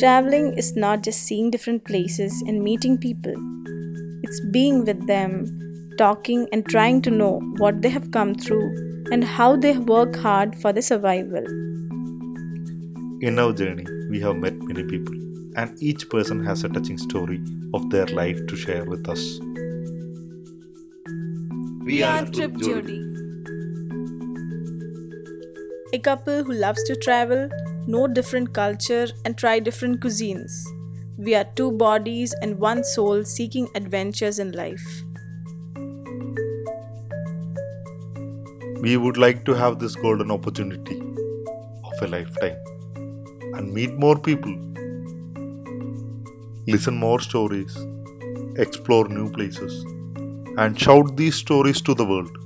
Traveling is not just seeing different places and meeting people, it's being with them, talking, and trying to know what they have come through and how they work hard for their survival. In our journey, we have met many people, and each person has a touching story of their life to share with us. We are Trip Jodi. A couple who loves to travel, know different culture, and try different cuisines. We are two bodies and one soul seeking adventures in life. We would like to have this golden opportunity of a lifetime and meet more people, listen more stories, explore new places, and shout these stories to the world.